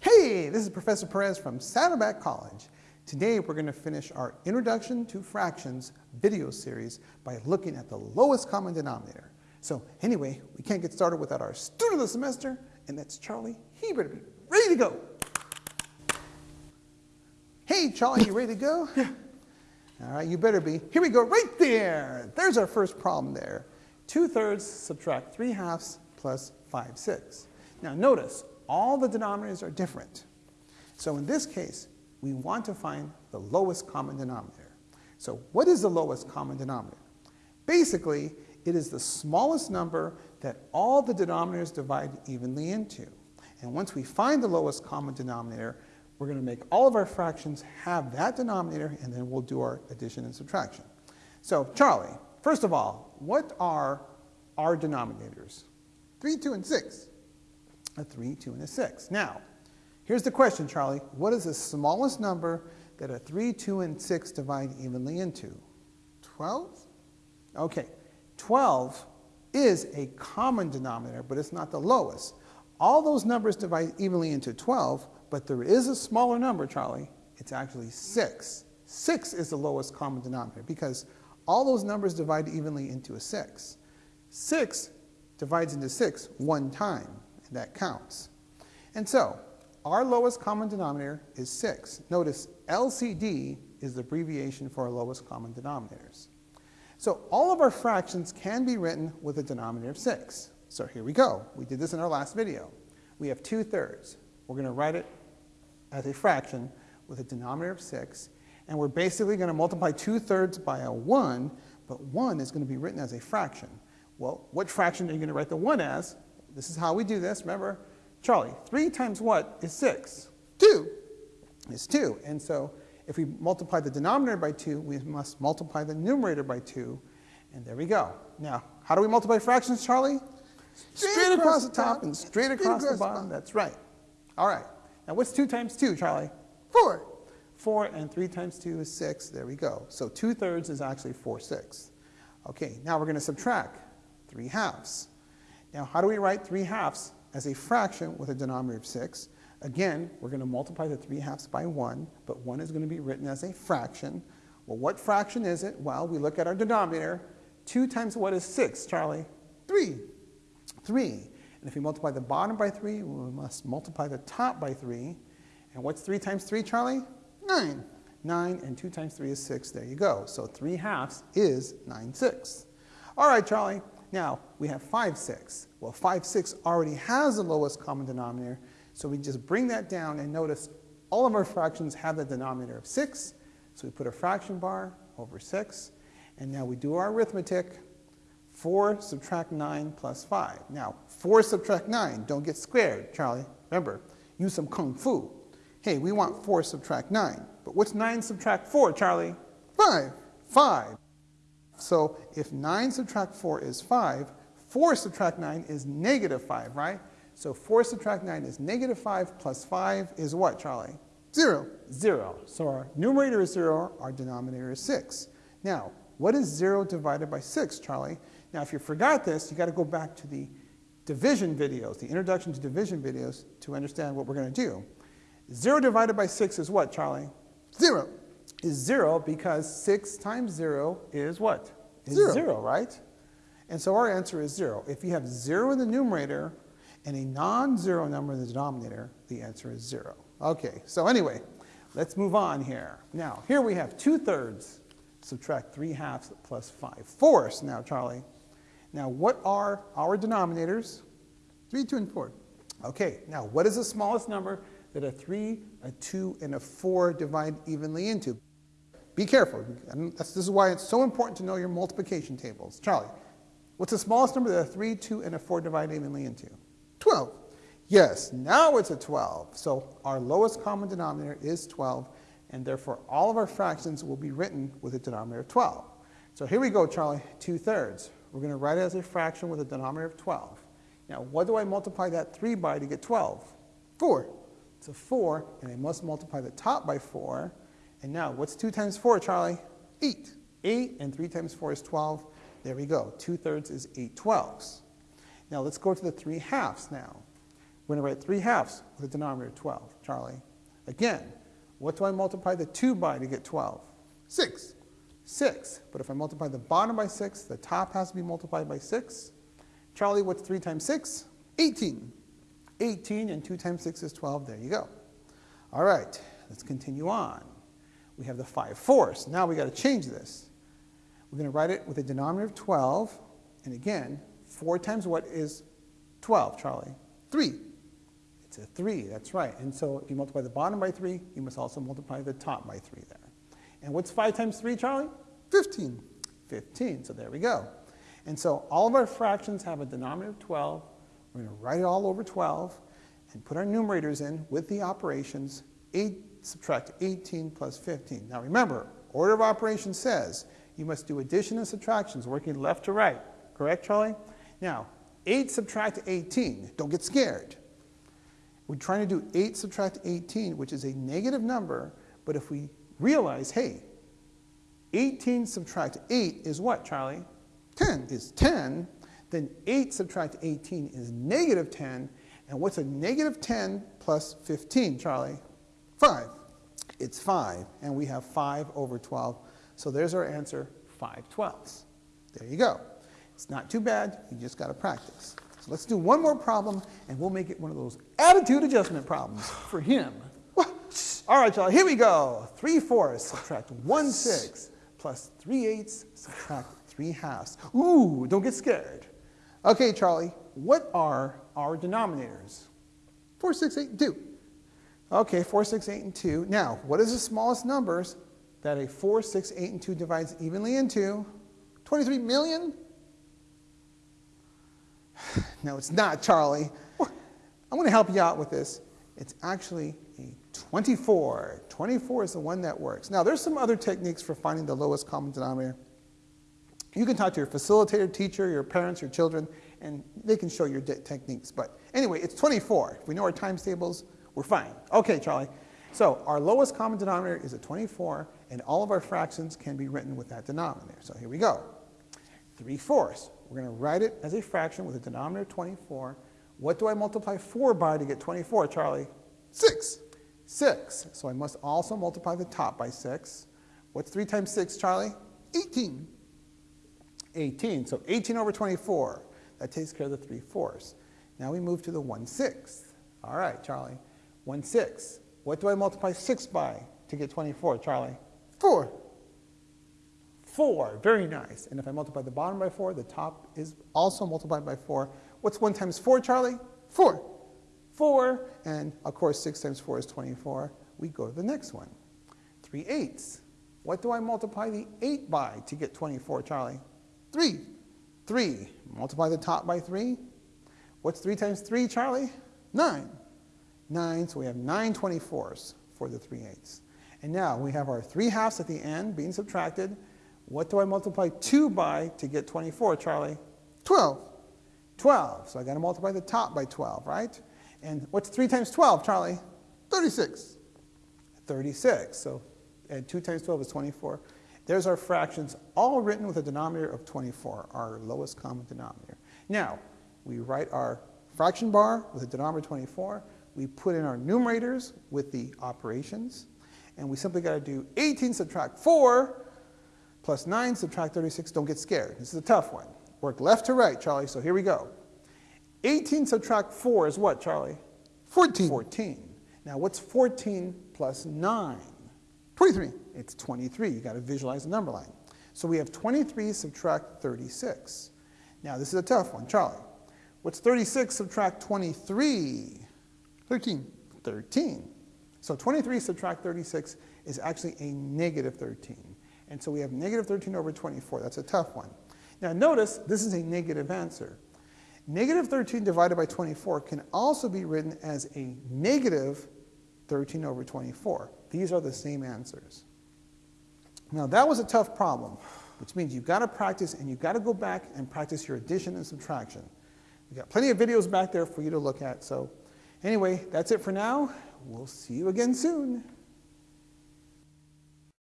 Hey, this is Professor Perez from Saddleback College. Today we're going to finish our Introduction to Fractions video series by looking at the lowest common denominator. So anyway, we can't get started without our student of the semester, and that's Charlie. He better be ready to go. Hey, Charlie, you ready to go? Yeah. All right, you better be. Here we go, right there. There's our first problem there. 2 thirds subtract 3 halves plus 5 sixths. Now notice, all the denominators are different. So in this case, we want to find the lowest common denominator. So what is the lowest common denominator? Basically, it is the smallest number that all the denominators divide evenly into. And once we find the lowest common denominator, we're going to make all of our fractions have that denominator, and then we'll do our addition and subtraction. So, Charlie, first of all, what are our denominators? 3, 2, and 6. A 3, 2, and a 6. Now, here's the question, Charlie. What is the smallest number that a 3, 2, and 6 divide evenly into? 12? Okay, 12 is a common denominator, but it's not the lowest. All those numbers divide evenly into 12, but there is a smaller number, Charlie. It's actually 6. 6 is the lowest common denominator because all those numbers divide evenly into a 6. 6 divides into 6 one time, that counts. And so, our lowest common denominator is 6. Notice LCD is the abbreviation for our lowest common denominators. So all of our fractions can be written with a denominator of 6. So here we go. We did this in our last video. We have 2 thirds. We're going to write it as a fraction with a denominator of 6. And we're basically going to multiply 2 thirds by a 1, but 1 is going to be written as a fraction. Well, what fraction are you going to write the 1 as? This is how we do this. Remember, Charlie, 3 times what is 6? 2 is 2. And so if we multiply the denominator by 2, we must multiply the numerator by 2. And there we go. Now, how do we multiply fractions, Charlie? Straight, straight across, across, the top, top and straight, straight across, across, the bottom. That's right. All right. Now, what's 2 times 2, Charlie? 4. 4 and 3 times 2 is 6. There we go. So 2 thirds is actually 4 sixths. Okay, now we're going to subtract 3 halves. Now, how do we write 3 halves as a fraction with a denominator of 6? Again, we're going to multiply the 3 halves by 1, but 1 is going to be written as a fraction. Well, what fraction is it? Well, we look at our denominator. 2 times what is 6, Charlie? 3. 3. And if we multiply the bottom by 3, we must multiply the top by 3. And what's 3 times 3, Charlie? 9. 9 and 2 times 3 is 6. There you go. So 3 halves is 9 sixths. All right, Charlie. Now, we have 5 6. Well, 5 6 already has the lowest common denominator. So we just bring that down and notice all of our fractions have the denominator of 6. So we put a fraction bar over 6. And now we do our arithmetic. 4 subtract 9 plus 5. Now, 4 subtract 9. Don't get scared, Charlie. Remember, use some kung fu. Hey, we want 4 subtract 9. But what's 9 subtract 4, Charlie? 5. 5. So if 9 subtract 4 is 5, 4 subtract 9 is negative 5, right? So 4 subtract 9 is negative 5 plus 5 is what, Charlie? 0. 0. So our numerator is 0, our denominator is 6. Now, what is 0 divided by 6, Charlie? Now, if you forgot this, you've got to go back to the division videos, the introduction to division videos, to understand what we're going to do. 0 divided by 6 is what, Charlie? 0. Is 0 because 6 times 0 is what? Is 0. 0, right? And so our answer is 0. If you have 0 in the numerator, and a non-zero number in the denominator, the answer is zero. Okay, so anyway, let's move on here. Now, here we have 2 thirds. Subtract 3 halves plus 5 fourths now, Charlie. Now, what are our denominators? 3, 2, and 4. Okay, now what is the smallest number that a 3, a 2, and a 4 divide evenly into? Be careful. this is why it's so important to know your multiplication tables. Charlie, what's the smallest number that a 3, 2, and a 4 divide evenly into? 12. Yes, now it's a 12. So our lowest common denominator is 12, and therefore all of our fractions will be written with a denominator of 12. So here we go, Charlie, 2 thirds. We're going to write it as a fraction with a denominator of 12. Now, what do I multiply that 3 by to get 12? 4. It's a 4, and I must multiply the top by 4. And now, what's 2 times 4, Charlie? 8. 8, and 3 times 4 is 12. There we go. 2 thirds is 8 twelfths. Now let's go to the 3 halves now. We're going to write 3 halves with a denominator of 12, Charlie. Again, what do I multiply the 2 by to get 12? 6. 6. But if I multiply the bottom by 6, the top has to be multiplied by 6. Charlie, what's 3 times 6? 18. 18 and 2 times 6 is 12. There you go. All right, let's continue on. We have the 5 fourths. Now we got to change this. We're going to write it with a denominator of 12. And again, 4 times what is 12, Charlie? 3. It's a 3, that's right. And so if you multiply the bottom by 3, you must also multiply the top by 3 there. And what's 5 times 3, Charlie? 15. 15, so there we go. And so all of our fractions have a denominator of 12. We're going to write it all over 12 and put our numerators in with the operations. 8 subtract 18 plus 15. Now remember, order of operations says you must do addition and subtractions working left to right. Correct, Charlie? Now, 8 subtract 18. Don't get scared. We're trying to do 8 subtract 18, which is a negative number, but if we realize, hey, 18 subtract 8 is what, Charlie? 10 is 10. Then 8 subtract 18 is negative 10. And what's a negative 10 plus 15, Charlie? 5. It's 5. And we have 5 over 12. So there's our answer, 5 twelfths. There you go. It's not too bad. You just got to practice. So let's do one more problem, and we'll make it one of those attitude adjustment problems for him. All right, y'all, here we go. 3 fourths subtract 1 sixth plus 3 eighths subtract 3 halves. Ooh, don't get scared. Okay, Charlie, what are our denominators? 4, 6, 8, 2. Okay, 4, 6, 8, and 2. Now, what is the smallest numbers that a 4, 6, 8, and 2 divides evenly into? 23 million? No, it's not, Charlie. I'm going to help you out with this. It's actually a 24. 24 is the one that works. Now, there's some other techniques for finding the lowest common denominator. You can talk to your facilitator, teacher, your parents, your children, and they can show your techniques. But anyway, it's 24. If we know our times tables, we're fine. Okay, Charlie. So our lowest common denominator is a 24, and all of our fractions can be written with that denominator. So here we go. 3 fourths. We're going to write it as a fraction with a denominator of 24. What do I multiply 4 by to get 24, Charlie? 6. 6. So I must also multiply the top by 6. What's 3 times 6, Charlie? 18. 18. So 18 over 24. That takes care of the 3 fourths. Now we move to the 1 sixth. All right, Charlie. 1 6. What do I multiply 6 by to get 24, Charlie? 4. 4. Very nice. And if I multiply the bottom by 4, the top is also multiplied by 4. What's 1 times 4, Charlie? 4. 4. And of course, 6 times 4 is 24. We go to the next one. 3 eighths. What do I multiply the 8 by to get 24, Charlie? 3. 3. Multiply the top by 3. What's 3 times 3, Charlie? 9. 9, so we have 9 24s for the 3 eighths. And now we have our 3 halves at the end being subtracted. What do I multiply 2 by to get 24, Charlie? 12. 12. So I got to multiply the top by 12, right? And what's 3 times 12, Charlie? 36. 36. So and 2 times 12 is 24. There's our fractions, all written with a denominator of 24, our lowest common denominator. Now, we write our fraction bar with a denominator of 24. We put in our numerators with the operations. And we simply got to do 18 subtract 4 plus 9 subtract 36. Don't get scared. This is a tough one. Work left to right, Charlie. So here we go. 18 subtract 4 is what, Charlie? 14. 14. Now, what's 14 plus 9? 23. It's 23. you got to visualize the number line. So we have 23 subtract 36. Now, this is a tough one. Charlie, what's 36 subtract 23? 13. 13. So 23 subtract 36 is actually a negative 13. And so we have negative 13 over 24. That's a tough one. Now notice this is a negative answer. Negative 13 divided by 24 can also be written as a negative 13 over 24. These are the same answers. Now that was a tough problem, which means you've got to practice and you've got to go back and practice your addition and subtraction. We've got plenty of videos back there for you to look at. So anyway, that's it for now. We'll see you again soon.